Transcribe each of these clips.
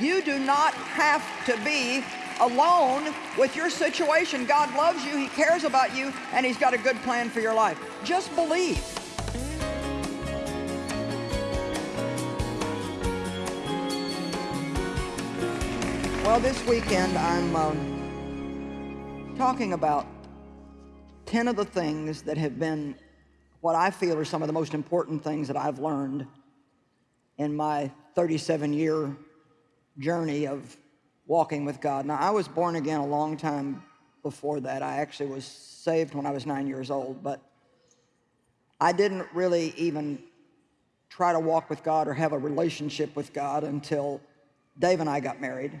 You do not have to be alone with your situation. God loves you, He cares about you, and He's got a good plan for your life. Just believe. Well, this weekend I'm um, talking about 10 of the things that have been what I feel are some of the most important things that I've learned in my 37 year journey of walking with God. Now, I was born again a long time before that. I actually was saved when I was nine years old, but I didn't really even try to walk with God or have a relationship with God until Dave and I got married.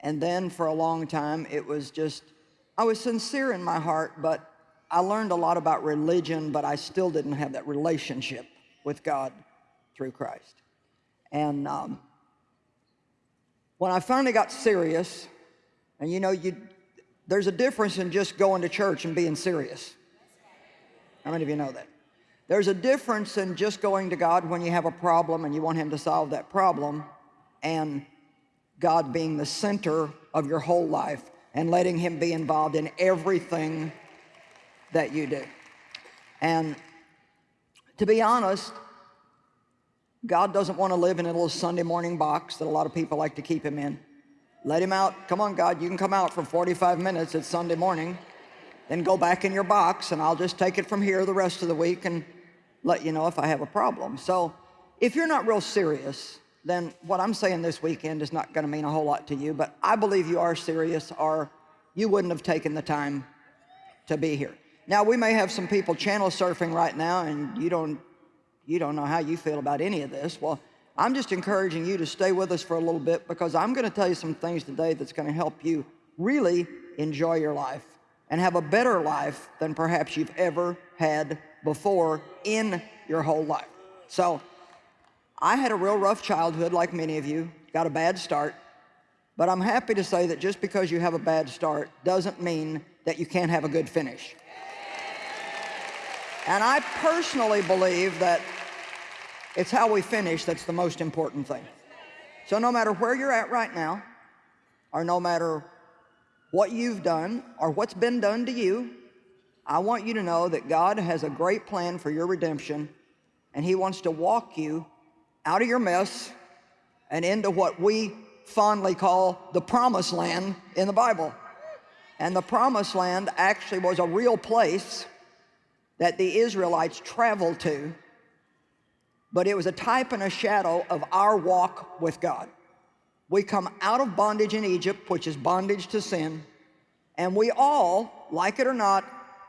And then for a long time, it was just, I was sincere in my heart, but I learned a lot about religion, but I still didn't have that relationship with God through Christ. And um, when I finally got serious, and you know, you, there's a difference in just going to church and being serious. How many of you know that? There's a difference in just going to God when you have a problem and you want Him to solve that problem, and God being the center of your whole life and letting Him be involved in everything that you do. And to be honest, God doesn't want to live in a little Sunday morning box that a lot of people like to keep him in. Let him out. Come on, God, you can come out for 45 minutes. It's Sunday morning. Then go back in your box, and I'll just take it from here the rest of the week and let you know if I have a problem. So if you're not real serious, then what I'm saying this weekend is not going to mean a whole lot to you, but I believe you are serious or you wouldn't have taken the time to be here. Now, we may have some people channel surfing right now, and you don't you don't know how you feel about any of this. Well, I'm just encouraging you to stay with us for a little bit because I'm going to tell you some things today that's going to help you really enjoy your life and have a better life than perhaps you've ever had before in your whole life. So I had a real rough childhood like many of you, got a bad start, but I'm happy to say that just because you have a bad start doesn't mean that you can't have a good finish. And I personally believe that it's how we finish that's the most important thing. So no matter where you're at right now, or no matter what you've done or what's been done to you, I want you to know that God has a great plan for your redemption and he wants to walk you out of your mess and into what we fondly call the promised land in the Bible. And the promised land actually was a real place that the Israelites traveled to, but it was a type and a shadow of our walk with God. We come out of bondage in Egypt, which is bondage to sin, and we all, like it or not,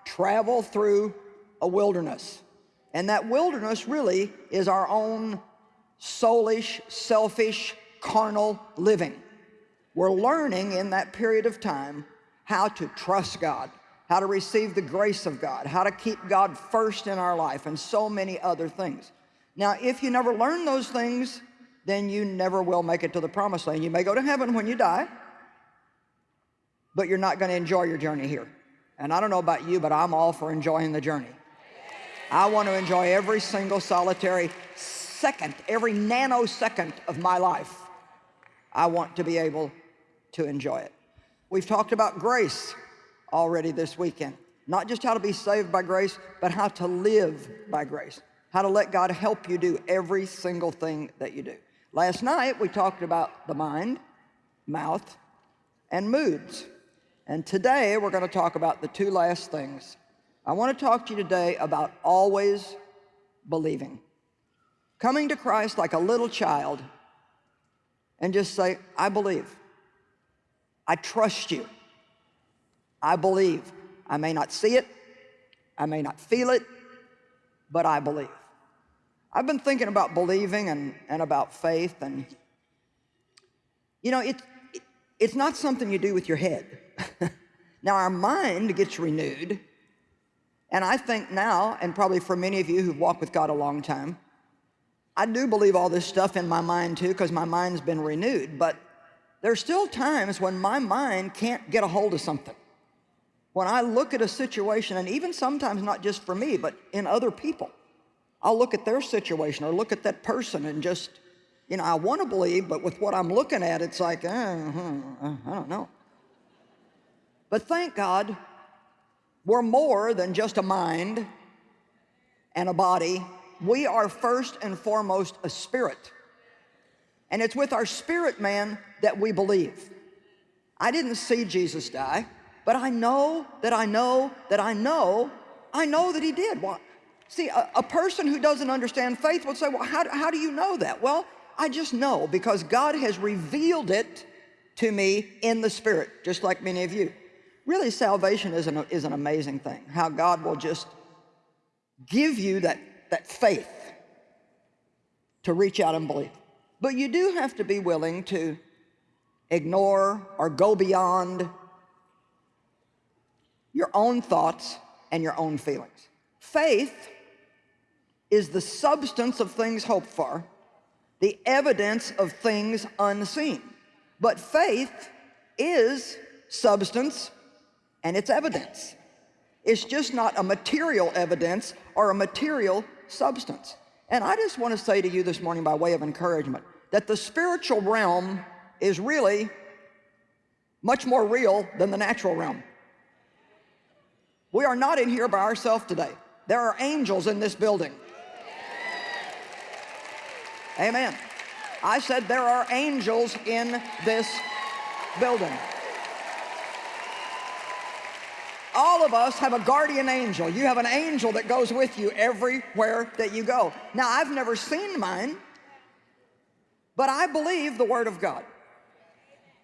travel through a wilderness. And that wilderness really is our own soulish, selfish, carnal living. We're learning in that period of time how to trust God, how to receive the grace of God, how to keep God first in our life, and so many other things. Now, if you never learn those things, then you never will make it to the promised land. You may go to heaven when you die, but you're not going to enjoy your journey here. And I don't know about you, but I'm all for enjoying the journey. I want to enjoy every single solitary second, every nanosecond of my life. I want to be able to enjoy it. We've talked about grace already this weekend. Not just how to be saved by grace, but how to live by grace. How to let God help you do every single thing that you do. Last night, we talked about the mind, mouth, and moods. And today, we're going to talk about the two last things. I want to talk to you today about always believing. Coming to Christ like a little child and just say, I believe. I trust you. I believe. I may not see it, I may not feel it, but I believe. I've been thinking about believing and, and about faith, and you know, it, it, it's not something you do with your head. now, our mind gets renewed, and I think now, and probably for many of you who've walked with God a long time, I do believe all this stuff in my mind too, because my mind's been renewed, but there's still times when my mind can't get a hold of something when I look at a situation, and even sometimes not just for me, but in other people, I'll look at their situation or look at that person and just you know, I want to believe, but with what I'm looking at, it's like, uh, uh, I don't know. But thank God, we're more than just a mind and a body. We are first and foremost a spirit. And it's with our spirit man that we believe. I didn't see Jesus die, but I know that I know that I know, I know that he did. Well, see, a, a person who doesn't understand faith would say, well, how, how do you know that? Well, I just know because God has revealed it to me in the spirit, just like many of you. Really, salvation is an, is an amazing thing, how God will just give you that, that faith to reach out and believe. But you do have to be willing to ignore or go beyond your own thoughts and your own feelings. Faith is the substance of things hoped for, the evidence of things unseen. But faith is substance and it's evidence. It's just not a material evidence or a material substance. And I just want to say to you this morning by way of encouragement that the spiritual realm is really much more real than the natural realm. We are not in here by ourselves today. There are angels in this building. Amen. I said there are angels in this building. All of us have a guardian angel. You have an angel that goes with you everywhere that you go. Now, I've never seen mine, but I believe the Word of God.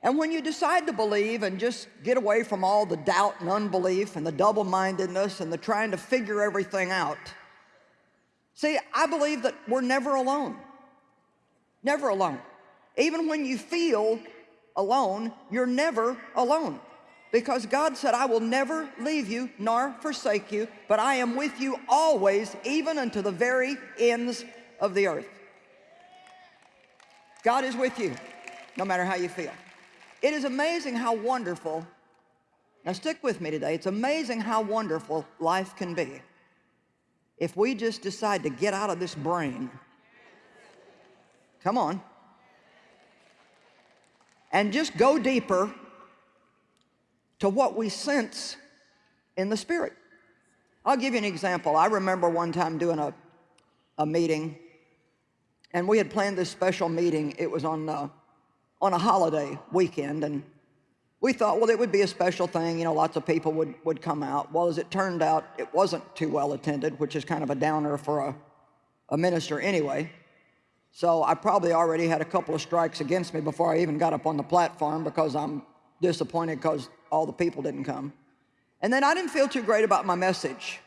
And when you decide to believe and just get away from all the doubt and unbelief and the double-mindedness and the trying to figure everything out, see, I believe that we're never alone. Never alone. Even when you feel alone, you're never alone. Because God said, I will never leave you nor forsake you, but I am with you always, even unto the very ends of the earth. God is with you, no matter how you feel. It is amazing how wonderful, now stick with me today, it's amazing how wonderful life can be if we just decide to get out of this brain. Come on. And just go deeper to what we sense in the spirit. I'll give you an example. I remember one time doing a, a meeting and we had planned this special meeting. It was on, uh, on a holiday weekend, and we thought, well, it would be a special thing. You know, lots of people would, would come out. Well, as it turned out, it wasn't too well attended, which is kind of a downer for a, a minister anyway. So I probably already had a couple of strikes against me before I even got up on the platform because I'm disappointed because all the people didn't come. And then I didn't feel too great about my message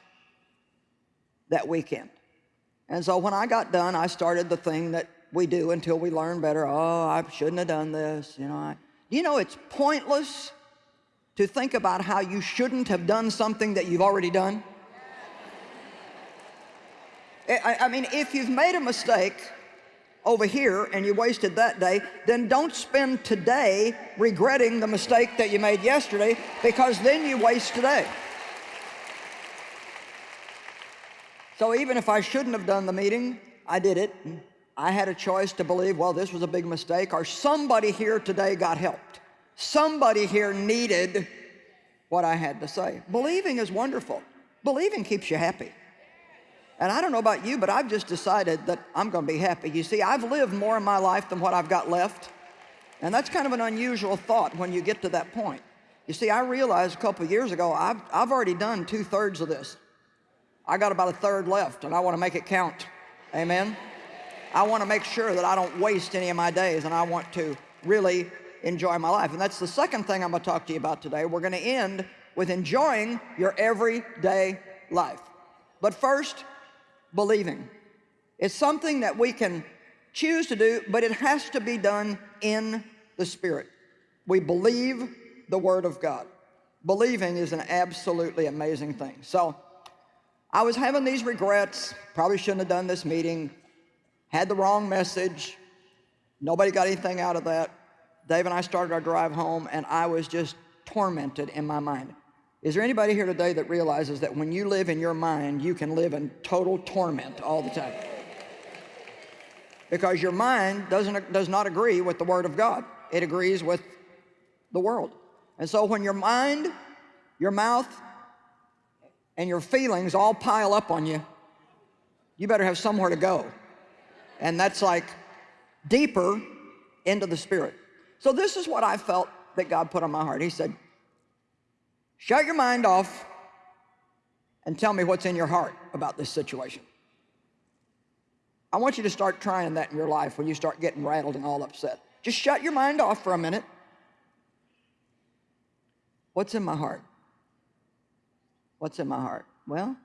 that weekend. And so when I got done, I started the thing that we do until we learn better. Oh, I shouldn't have done this. You know, I, you know, it's pointless to think about how you shouldn't have done something that you've already done. I, I mean, if you've made a mistake over here and you wasted that day, then don't spend today regretting the mistake that you made yesterday because then you waste today. So even if I shouldn't have done the meeting, I did it. I had a choice to believe, well, this was a big mistake, or somebody here today got helped. Somebody here needed what I had to say. Believing is wonderful. Believing keeps you happy. And I don't know about you, but I've just decided that I'm going to be happy. You see, I've lived more in my life than what I've got left. And that's kind of an unusual thought when you get to that point. You see, I realized a couple years ago, I've, I've already done two-thirds of this. I got about a third left and I want to make it count. Amen. I want to make sure that I don't waste any of my days and I want to really enjoy my life. And that's the second thing I'm going to talk to you about today. We're going to end with enjoying your everyday life. But first, believing. It's something that we can choose to do, but it has to be done in the Spirit. We believe the Word of God. Believing is an absolutely amazing thing. So I was having these regrets, probably shouldn't have done this meeting, had the wrong message, nobody got anything out of that. Dave and I started our drive home and I was just tormented in my mind. Is there anybody here today that realizes that when you live in your mind, you can live in total torment all the time? because your mind doesn't, does not agree with the Word of God. It agrees with the world. And so when your mind, your mouth, and your feelings all pile up on you, you better have somewhere to go. And that's like deeper into the Spirit. So this is what I felt that God put on my heart. He said, shut your mind off and tell me what's in your heart about this situation. I want you to start trying that in your life when you start getting rattled and all upset. Just shut your mind off for a minute. What's in my heart? What's in my heart? Well,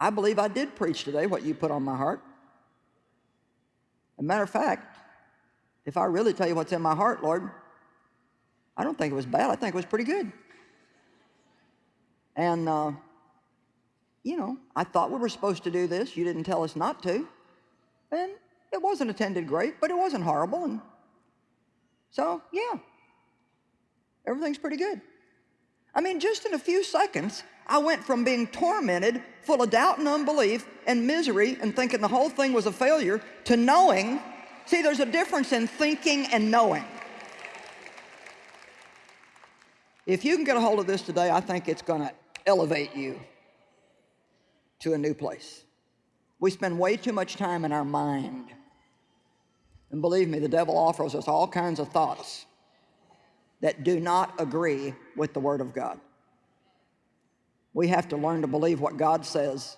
I believe I did preach today what you put on my heart. A matter of fact, if I really tell you what's in my heart, Lord, I don't think it was bad. I think it was pretty good. And uh, you know, I thought we were supposed to do this. You didn't tell us not to. And it wasn't attended great, but it wasn't horrible. And so, yeah, everything's pretty good. I mean, just in a few seconds, I went from being tormented, full of doubt and unbelief and misery and thinking the whole thing was a failure to knowing. See, there's a difference in thinking and knowing. If you can get a hold of this today, I think it's going to elevate you to a new place. We spend way too much time in our mind. And believe me, the devil offers us all kinds of thoughts that do not agree with the Word of God. We have to learn to believe what God says,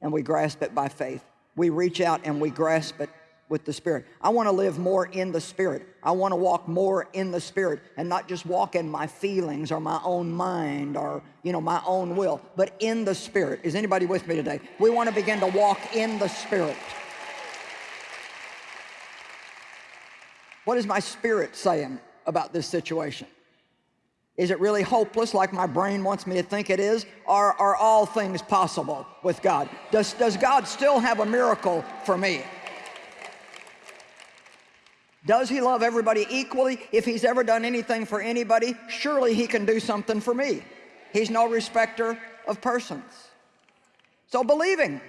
and we grasp it by faith. We reach out and we grasp it with the Spirit. I want to live more in the Spirit. I want to walk more in the Spirit and not just walk in my feelings or my own mind or, you know, my own will, but in the Spirit. Is anybody with me today? We want to begin to walk in the Spirit. What is my spirit saying about this situation? Is it really hopeless like my brain wants me to think it is? Or are all things possible with God? Does, does God still have a miracle for me? Does he love everybody equally? If he's ever done anything for anybody, surely he can do something for me. He's no respecter of persons. So believing.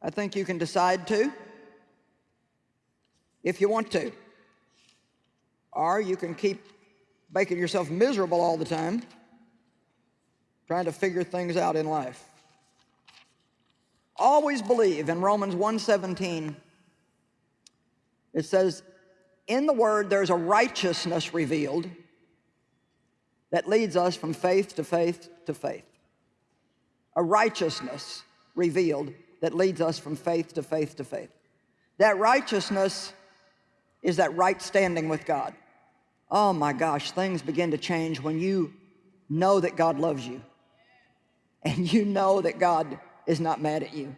I think you can decide to, if you want to. Or you can keep making yourself miserable all the time, trying to figure things out in life. Always believe in Romans 117 it says, in the Word, there's a righteousness revealed that leads us from faith to faith to faith. A righteousness revealed that leads us from faith to faith to faith. That righteousness is that right standing with God. Oh my gosh, things begin to change when you know that God loves you and you know that God is not mad at you.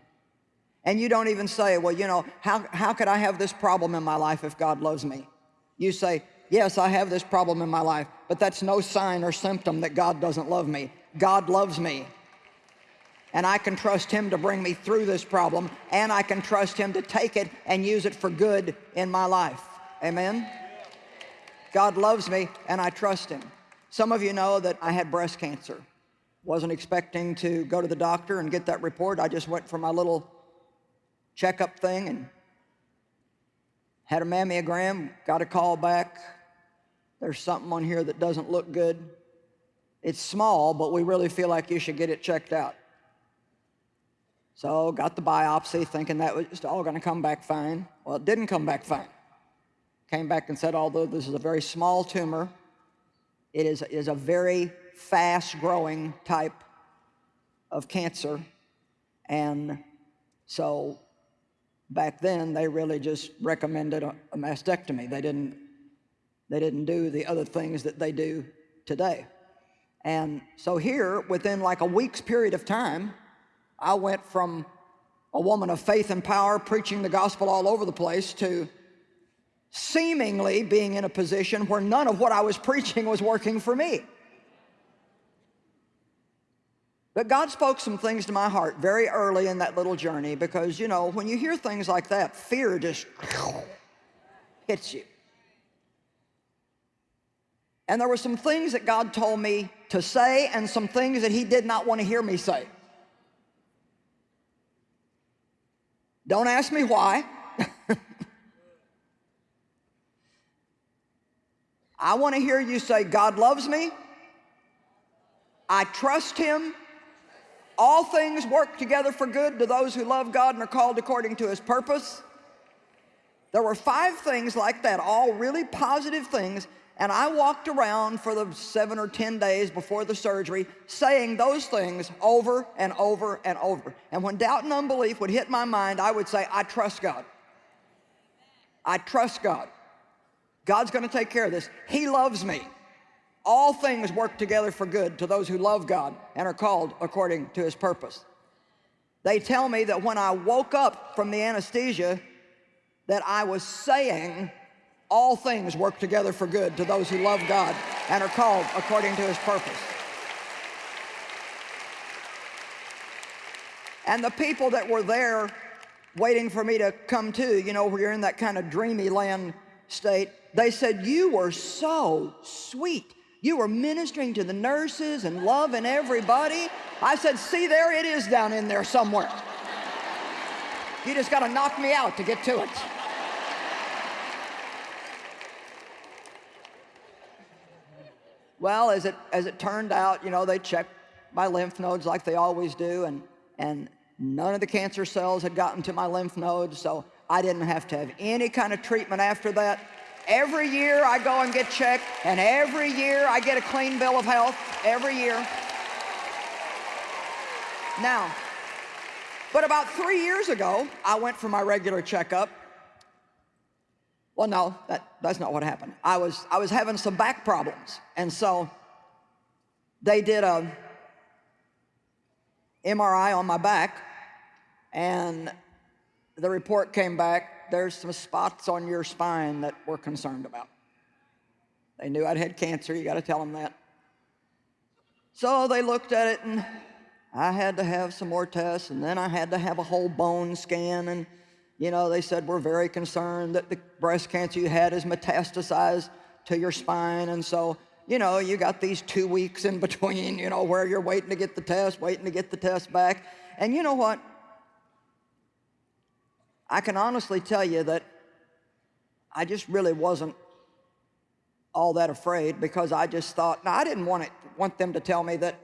And you don't even say, well, you know, how, how could I have this problem in my life if God loves me? You say, yes, I have this problem in my life, but that's no sign or symptom that God doesn't love me. God loves me. And I can trust him to bring me through this problem, and I can trust him to take it and use it for good in my life. Amen? God loves me, and I trust him. Some of you know that I had breast cancer. Wasn't expecting to go to the doctor and get that report. I just went for my little checkup thing and had a mammogram, got a call back. There's something on here that doesn't look good. It's small, but we really feel like you should get it checked out. So got the biopsy thinking that was all going to come back fine. Well, it didn't come back fine. Came back and said, although this is a very small tumor, it is, is a very fast growing type of cancer. And so back then they really just recommended a, a mastectomy. They didn't, they didn't do the other things that they do today. And so here, within like a week's period of time, I went from a woman of faith and power preaching the gospel all over the place to seemingly being in a position where none of what I was preaching was working for me. But God spoke some things to my heart very early in that little journey because, you know, when you hear things like that, fear just hits you. And there were some things that God told me to say and some things that he did not want to hear me say. Don't ask me why. I want to hear you say, God loves me. I trust him. All things work together for good to those who love God and are called according to his purpose. There were five things like that, all really positive things, and I walked around for the seven or 10 days before the surgery saying those things over and over and over. And when doubt and unbelief would hit my mind, I would say, I trust God. I trust God. God's gonna take care of this. He loves me. All things work together for good to those who love God and are called according to his purpose. They tell me that when I woke up from the anesthesia, that I was saying all things work together for good to those who love God and are called according to his purpose. And the people that were there waiting for me to come to, you know, where you're in that kind of dreamy land state, they said, you were so sweet. You were ministering to the nurses and loving everybody. I said, see there it is down in there somewhere. You just got to knock me out to get to it. Well, as it, as it turned out, you know, they checked my lymph nodes like they always do, and, and none of the cancer cells had gotten to my lymph nodes, so I didn't have to have any kind of treatment after that. Every year I go and get checked, and every year I get a clean bill of health, every year. Now, but about three years ago, I went for my regular checkup. Well, no, that, that's not what happened. I was, I was having some back problems, and so they did a MRI on my back, and the report came back there's some spots on your spine that we're concerned about. They knew I'd had cancer, you got to tell them that. So they looked at it and I had to have some more tests and then I had to have a whole bone scan and you know, they said we're very concerned that the breast cancer you had is metastasized to your spine and so, you know, you got these two weeks in between, you know, where you're waiting to get the test, waiting to get the test back. And you know what? I can honestly tell you that I just really wasn't all that afraid because I just thought, now I didn't want, it, want them to tell me that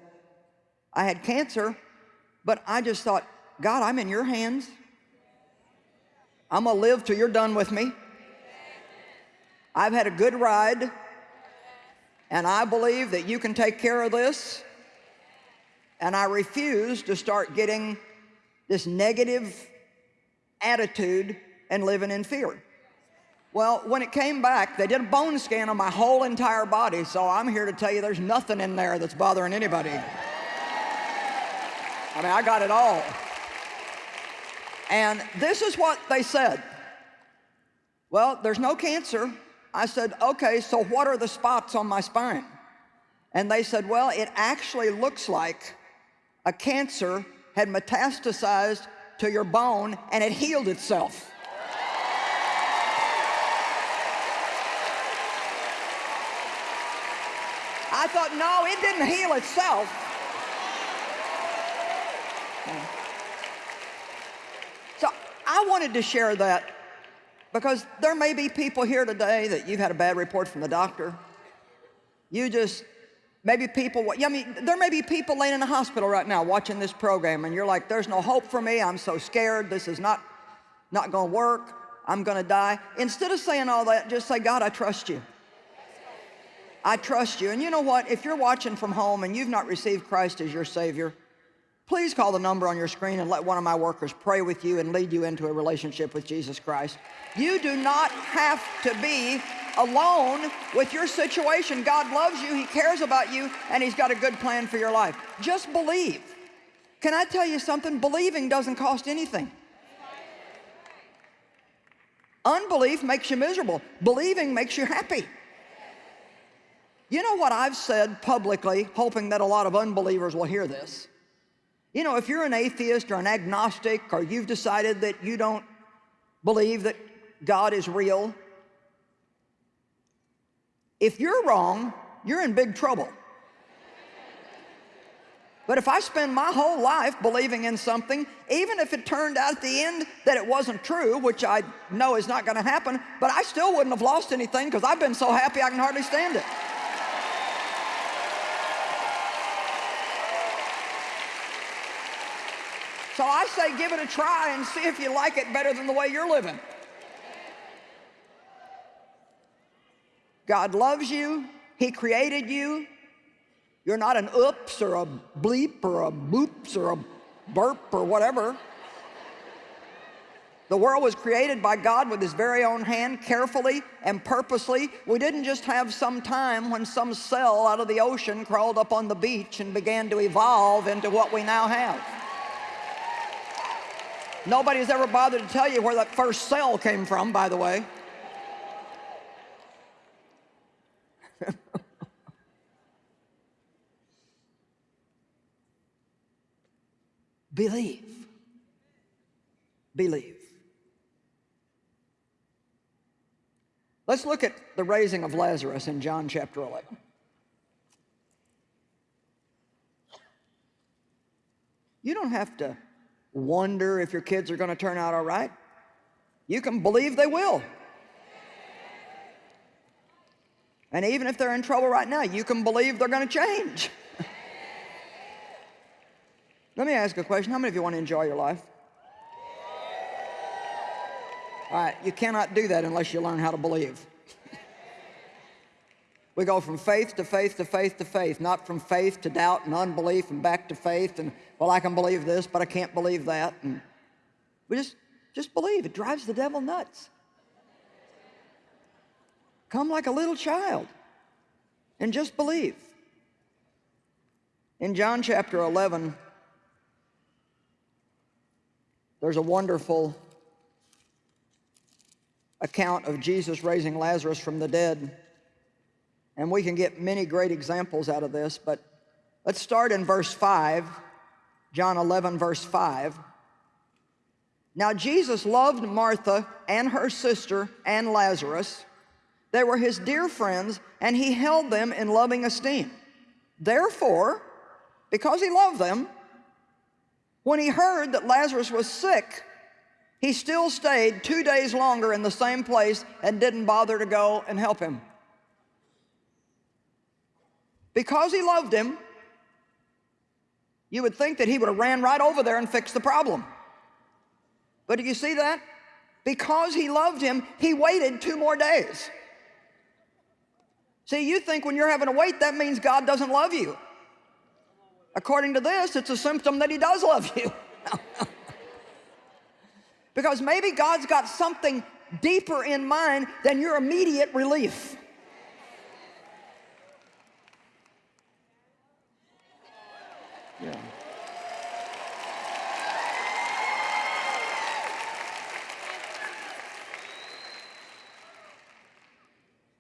I had cancer, but I just thought, God, I'm in your hands. I'm gonna live till you're done with me. I've had a good ride, and I believe that you can take care of this. And I refuse to start getting this negative attitude and living in fear. Well, when it came back, they did a bone scan on my whole entire body, so I'm here to tell you there's nothing in there that's bothering anybody. I mean, I got it all. And this is what they said. Well, there's no cancer. I said, okay, so what are the spots on my spine? And they said, well, it actually looks like a cancer had metastasized to your bone and it healed itself. I thought, no, it didn't heal itself. So I wanted to share that because there may be people here today that you've had a bad report from the doctor. You just Maybe people, I mean, there may be people laying in a hospital right now watching this program and you're like, there's no hope for me. I'm so scared. This is not, not going to work. I'm going to die. Instead of saying all that, just say, God, I trust you. I trust you. And you know what? If you're watching from home and you've not received Christ as your Savior, please call the number on your screen and let one of my workers pray with you and lead you into a relationship with Jesus Christ. You do not have to be alone with your situation. God loves you, He cares about you, and He's got a good plan for your life. Just believe. Can I tell you something? Believing doesn't cost anything. Unbelief makes you miserable. Believing makes you happy. You know what I've said publicly, hoping that a lot of unbelievers will hear this? You know, if you're an atheist or an agnostic or you've decided that you don't believe that God is real, if you're wrong, you're in big trouble. But if I spend my whole life believing in something, even if it turned out at the end that it wasn't true, which I know is not going to happen, but I still wouldn't have lost anything because I've been so happy I can hardly stand it. So I say give it a try and see if you like it better than the way you're living. God loves you. He created you. You're not an oops or a bleep or a boops or a burp or whatever. The world was created by God with his very own hand, carefully and purposely. We didn't just have some time when some cell out of the ocean crawled up on the beach and began to evolve into what we now have. Nobody's ever bothered to tell you where that first cell came from, by the way. Believe. Believe. Let's look at the raising of Lazarus in John chapter 11. You don't have to wonder if your kids are going to turn out all right. You can believe they will. And even if they're in trouble right now, you can believe they're going to change. Let me ask a question. How many of you want to enjoy your life? All right, you cannot do that unless you learn how to believe. we go from faith to faith to faith to faith, not from faith to doubt and unbelief and back to faith and, well, I can believe this, but I can't believe that. And we just, just believe. It drives the devil nuts. Come like a little child and just believe. In John chapter 11, there's a wonderful account of Jesus raising Lazarus from the dead. And we can get many great examples out of this, but let's start in verse 5, John 11, verse 5. Now Jesus loved Martha and her sister and Lazarus. They were his dear friends, and he held them in loving esteem. Therefore, because he loved them, when he heard that Lazarus was sick, he still stayed two days longer in the same place and didn't bother to go and help him. Because he loved him, you would think that he would have ran right over there and fixed the problem. But do you see that? Because he loved him, he waited two more days. See, you think when you're having to wait, that means God doesn't love you. According to this, it's a symptom that he does love you. because maybe God's got something deeper in mind than your immediate relief.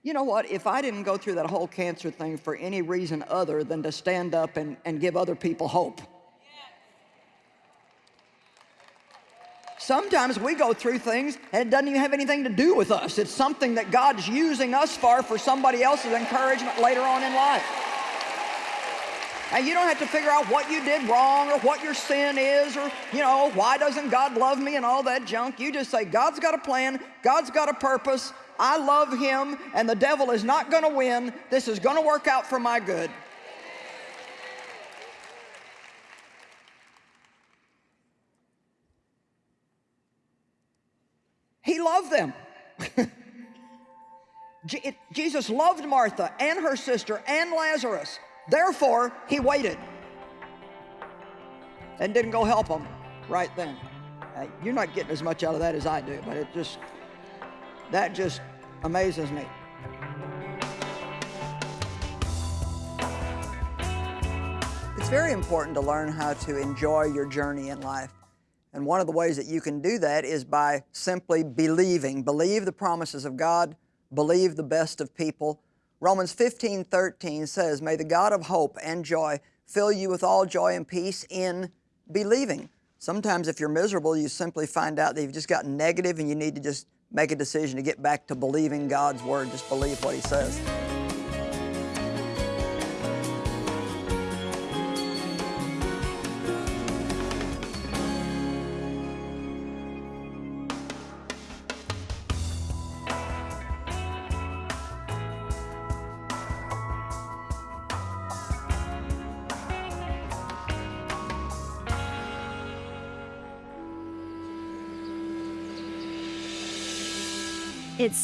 You know what, if I didn't go through that whole cancer thing for any reason other than to stand up and, and give other people hope. Sometimes we go through things and it doesn't even have anything to do with us. It's something that God's using us for for somebody else's encouragement later on in life. And you don't have to figure out what you did wrong or what your sin is or, you know, why doesn't God love me and all that junk. You just say, God's got a plan, God's got a purpose, I love him and the devil is not going to win. This is going to work out for my good. He loved them. Jesus loved Martha and her sister and Lazarus. Therefore, he waited and didn't go help them right then. You're not getting as much out of that as I do, but it just that just amazes me. It's very important to learn how to enjoy your journey in life. And one of the ways that you can do that is by simply believing. Believe the promises of God, believe the best of people. Romans 15, 13 says, May the God of hope and joy fill you with all joy and peace in believing. Sometimes if you're miserable, you simply find out that you've just gotten negative and you need to just make a decision to get back to believing God's Word. Just believe what He says.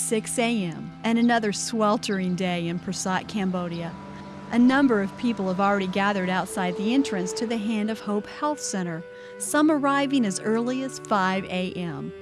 6 a.m. and another sweltering day in Pursat, Cambodia. A number of people have already gathered outside the entrance to the Hand of Hope Health Center, some arriving as early as 5 a.m.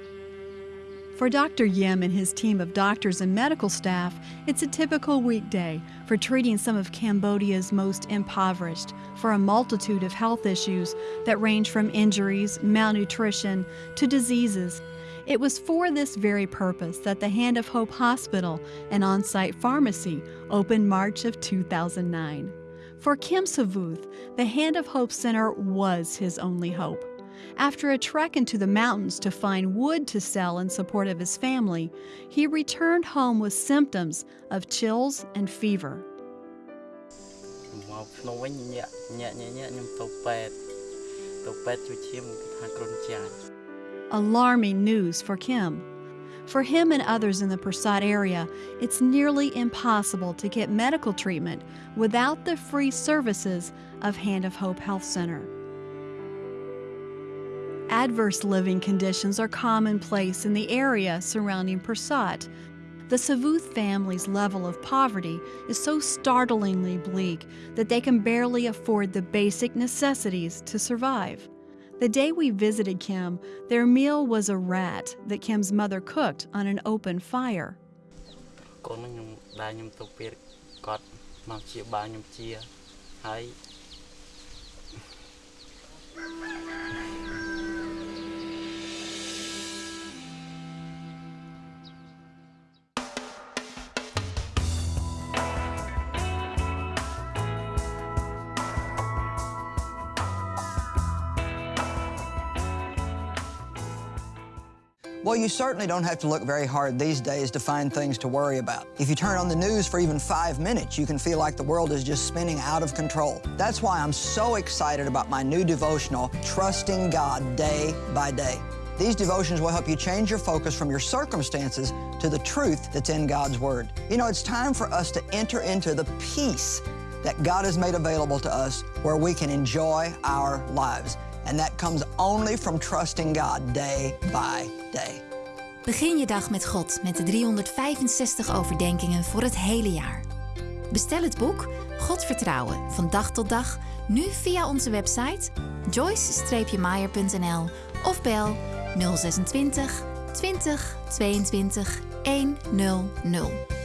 For Dr. Yim and his team of doctors and medical staff, it's a typical weekday for treating some of Cambodia's most impoverished for a multitude of health issues that range from injuries, malnutrition, to diseases. It was for this very purpose that the Hand of Hope Hospital, an on site pharmacy, opened March of 2009. For Kim Savuth, the Hand of Hope Center was his only hope. After a trek into the mountains to find wood to sell in support of his family, he returned home with symptoms of chills and fever. Alarming news for Kim. For him and others in the Pursat area, it's nearly impossible to get medical treatment without the free services of Hand of Hope Health Center. Adverse living conditions are commonplace in the area surrounding Pursat. The Savuth family's level of poverty is so startlingly bleak that they can barely afford the basic necessities to survive. The day we visited Kim, their meal was a rat that Kim's mother cooked on an open fire. Well, you certainly don't have to look very hard these days to find things to worry about. If you turn on the news for even five minutes, you can feel like the world is just spinning out of control. That's why I'm so excited about my new devotional, Trusting God Day by Day. These devotions will help you change your focus from your circumstances to the truth that's in God's Word. You know, it's time for us to enter into the peace that God has made available to us where we can enjoy our lives. And that comes only from trusting God day by day. Begin je dag met God met de 365 overdenkingen voor het hele jaar. Bestel het boek God vertrouwen van dag tot dag nu via onze website joyce-meyer.nl of bel 026 20 22 100.